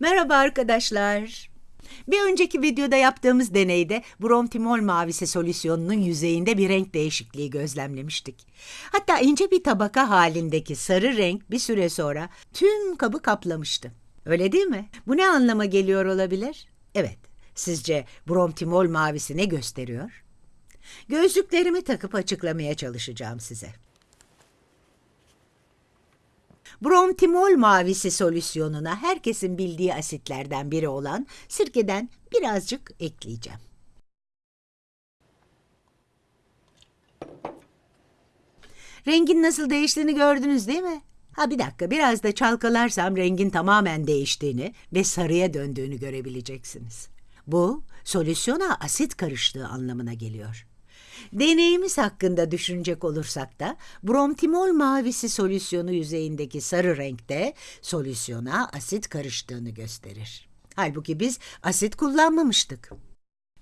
Merhaba arkadaşlar. Bir önceki videoda yaptığımız deneyde bromtimol mavisi solüsyonunun yüzeyinde bir renk değişikliği gözlemlemiştik. Hatta ince bir tabaka halindeki sarı renk bir süre sonra tüm kabı kaplamıştı. Öyle değil mi? Bu ne anlama geliyor olabilir? Evet, sizce bromtimol mavisi ne gösteriyor? Gözlüklerimi takıp açıklamaya çalışacağım size. Bromtimol mavisi solüsyonuna herkesin bildiği asitlerden biri olan sirkeden birazcık ekleyeceğim. Rengin nasıl değiştiğini gördünüz değil mi? Ha bir dakika biraz da çalkalarsam rengin tamamen değiştiğini ve sarıya döndüğünü görebileceksiniz. Bu solüsyona asit karıştığı anlamına geliyor. Deneyimiz hakkında düşünecek olursak da bromtimol mavisi solüsyonu yüzeyindeki sarı renkte solüsyona asit karıştığını gösterir. Halbuki biz asit kullanmamıştık.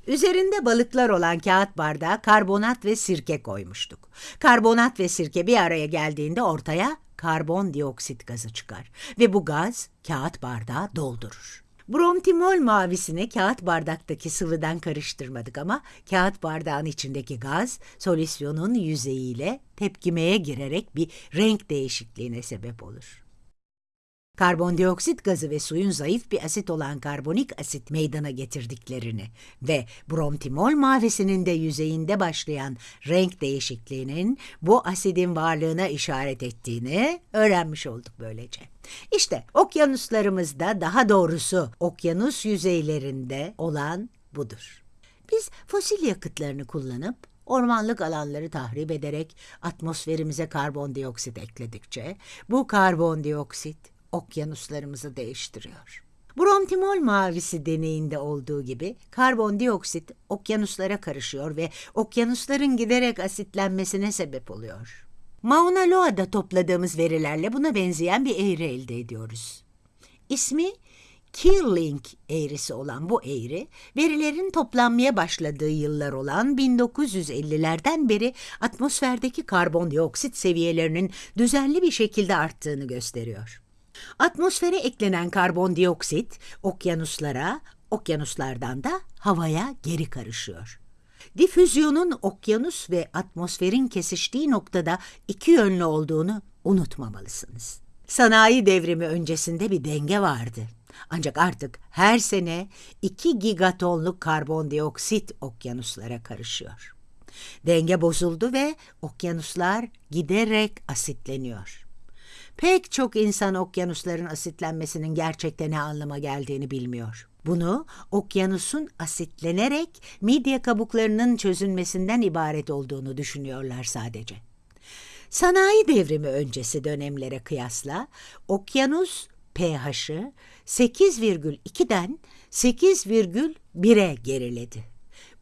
Üzerinde balıklar olan kağıt bardağa karbonat ve sirke koymuştuk. Karbonat ve sirke bir araya geldiğinde ortaya karbondioksit gazı çıkar ve bu gaz kağıt bardağı doldurur. Bromtimol mavisini kağıt bardaktaki sıvıdan karıştırmadık ama kağıt bardağın içindeki gaz solüsyonun yüzeyiyle tepkimeye girerek bir renk değişikliğine sebep olur. Karbondioksit gazı ve suyun zayıf bir asit olan karbonik asit meydana getirdiklerini ve bromtimol mavisinin de yüzeyinde başlayan renk değişikliğinin bu asidin varlığına işaret ettiğini öğrenmiş olduk böylece. İşte okyanuslarımızda daha doğrusu okyanus yüzeylerinde olan budur. Biz fosil yakıtlarını kullanıp ormanlık alanları tahrip ederek atmosferimize karbondioksit ekledikçe bu karbondioksit okyanuslarımızı değiştiriyor. Bromtimol mavisi deneyinde olduğu gibi karbondioksit okyanuslara karışıyor ve okyanusların giderek asitlenmesine sebep oluyor. Mauna Loa'da topladığımız verilerle buna benzeyen bir eğri elde ediyoruz. İsmi Kirling eğrisi olan bu eğri, verilerin toplanmaya başladığı yıllar olan 1950'lerden beri atmosferdeki karbondioksit seviyelerinin düzenli bir şekilde arttığını gösteriyor. Atmosfere eklenen karbondioksit okyanuslara, okyanuslardan da havaya geri karışıyor. Difüzyonun okyanus ve atmosferin kesiştiği noktada iki yönlü olduğunu unutmamalısınız. Sanayi devrimi öncesinde bir denge vardı. Ancak artık her sene 2 gigatonluk karbondioksit okyanuslara karışıyor. Denge bozuldu ve okyanuslar giderek asitleniyor. Pek çok insan okyanusların asitlenmesinin gerçekten ne anlama geldiğini bilmiyor. Bunu okyanusun asitlenerek midye kabuklarının çözünmesinden ibaret olduğunu düşünüyorlar sadece. Sanayi devrimi öncesi dönemlere kıyasla okyanus pH'ı 8,2'den 8,1'e geriledi.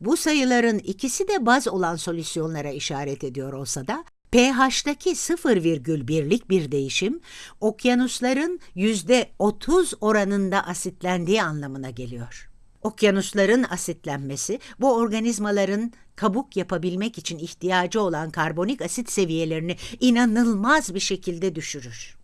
Bu sayıların ikisi de baz olan solüsyonlara işaret ediyor olsa da pH'taki 0,1'lik bir değişim, okyanusların %30 oranında asitlendiği anlamına geliyor. Okyanusların asitlenmesi, bu organizmaların kabuk yapabilmek için ihtiyacı olan karbonik asit seviyelerini inanılmaz bir şekilde düşürür.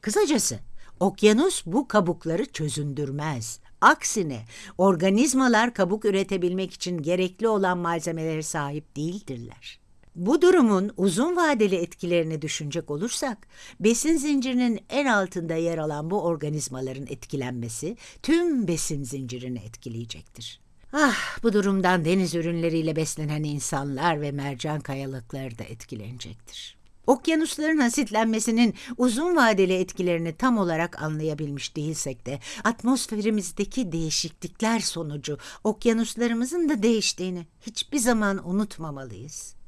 Kısacası, okyanus bu kabukları çözündürmez. Aksine organizmalar kabuk üretebilmek için gerekli olan malzemelere sahip değildirler. Bu durumun uzun vadeli etkilerini düşünecek olursak, besin zincirinin en altında yer alan bu organizmaların etkilenmesi tüm besin zincirini etkileyecektir. Ah, bu durumdan deniz ürünleriyle beslenen insanlar ve mercan kayalıkları da etkilenecektir. Okyanusların asitlenmesinin uzun vadeli etkilerini tam olarak anlayabilmiş değilsek de atmosferimizdeki değişiklikler sonucu okyanuslarımızın da değiştiğini hiçbir zaman unutmamalıyız.